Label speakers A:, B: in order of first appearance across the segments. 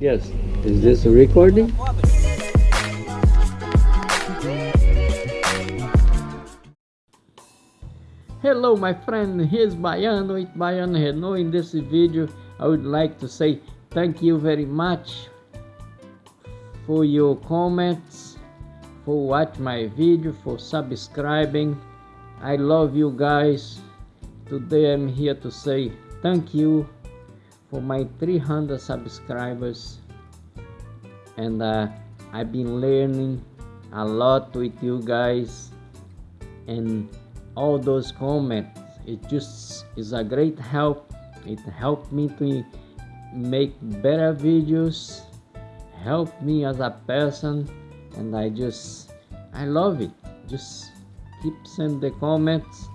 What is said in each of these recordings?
A: Yes. Is this a recording? Hello my friend, here's Baiano with Baiano Renault. In this video, I would like to say thank you very much for your comments, for watch my video, for subscribing. I love you guys. Today I'm here to say thank you for my 300 subscribers. And uh, I've been learning a lot with you guys. And all those comments it just is a great help. It helped me to make better videos help me as a person. And I just I love it. Just keep sending the comments.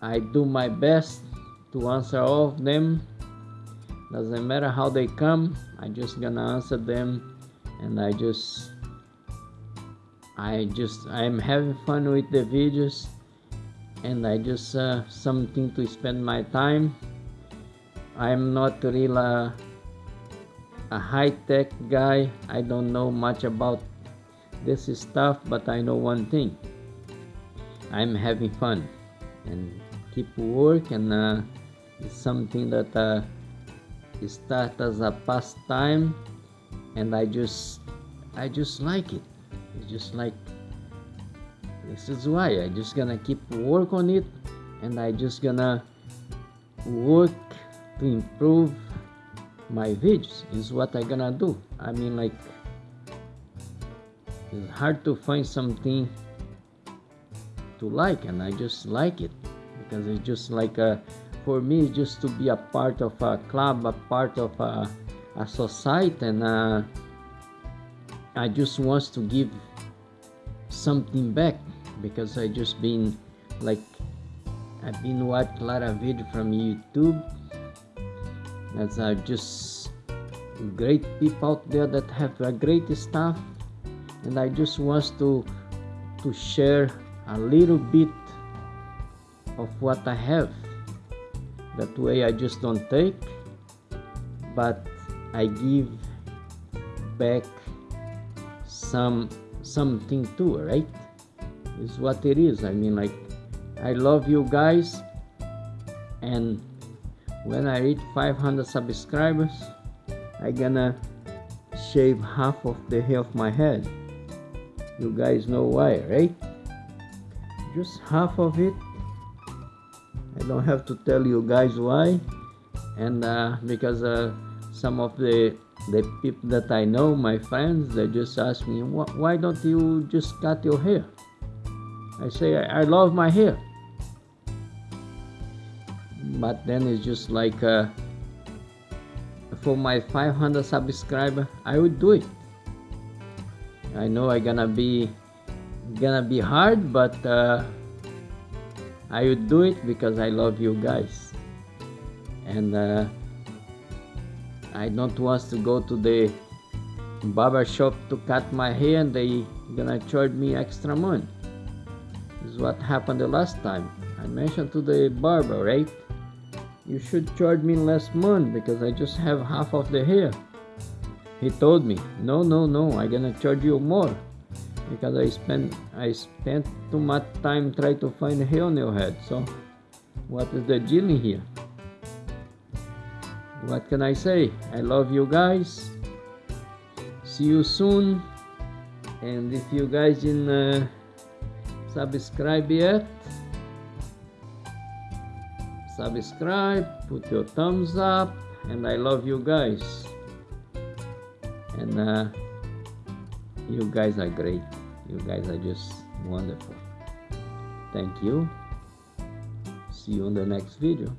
A: I do my best to answer all of them. Doesn't matter how they come I just gonna answer them and I just I just I'm having fun with the videos and I just uh, something to spend my time. I'm not really a, a high-tech guy. I don't know much about this stuff but I know one thing. I'm having fun and keep work and uh, it's something that uh, start as a pastime and I just I just like it. It's just like this is why. I just gonna keep work on it and I just gonna work to improve my videos is what I gonna do. I mean like it's hard to find something to like and I just like it because it's just like a for me just to be a part of a club a part of a, a society and uh, I just want to give something back because I just been like I've been watching a lot of video from YouTube. That's uh, just great people out there that have a great stuff. And I just want to to share a little bit of what I have that way I just don't take but I give back some something too right? Is what it is. I mean like I love you guys and when I reach 500 subscribers I gonna shave half of the hair of my head. You guys know why right? Just half of it I don't have to tell you guys why. And uh, because uh, some of the the people that I know my friends they just ask me why don't you just cut your hair? I say I, I love my hair. But then it's just like uh, for my 500 subscriber I would do it. I know I gonna be gonna be hard but uh, I would do it because I love you guys. And uh, I don't want to go to the barber shop to cut my hair and they gonna charge me extra money. This is what happened the last time. I mentioned to the barber right you should charge me less money because I just have half of the hair. He told me no no no I gonna charge you more because I spent I spent too much time trying to find a hair on your head so what is the deal here? What can I say? I love you guys. See you soon. And if you guys didn't uh, subscribe yet subscribe put your thumbs up and I love you guys. And uh, you guys are great you guys are just wonderful. Thank you. See you on the next video